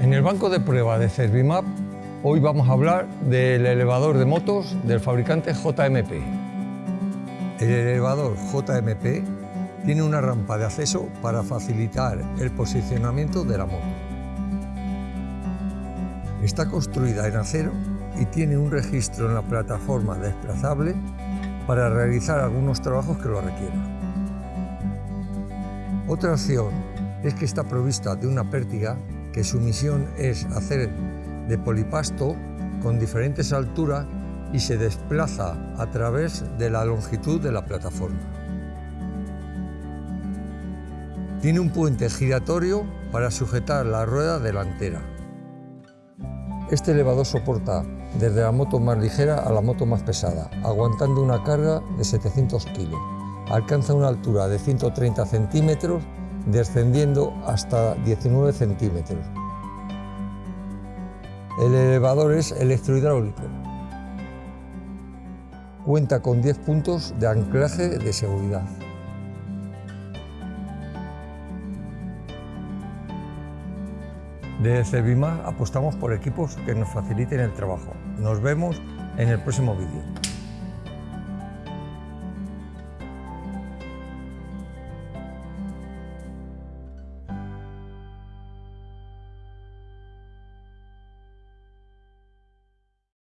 En el banco de prueba de Servimap, hoy vamos a hablar del elevador de motos del fabricante JMP. El elevador JMP tiene una rampa de acceso para facilitar el posicionamiento de la moto. Está construida en acero y tiene un registro en la plataforma desplazable para realizar algunos trabajos que lo requieran. Otra opción es que está provista de una pértiga que su misión es hacer de polipasto con diferentes alturas y se desplaza a través de la longitud de la plataforma. Tiene un puente giratorio para sujetar la rueda delantera. Este elevador soporta desde la moto más ligera a la moto más pesada, aguantando una carga de 700 kilos. Alcanza una altura de 130 centímetros descendiendo hasta 19 centímetros. El elevador es electrohidráulico. Cuenta con 10 puntos de anclaje de seguridad. De Servima apostamos por equipos que nos faciliten el trabajo. Nos vemos en el próximo vídeo.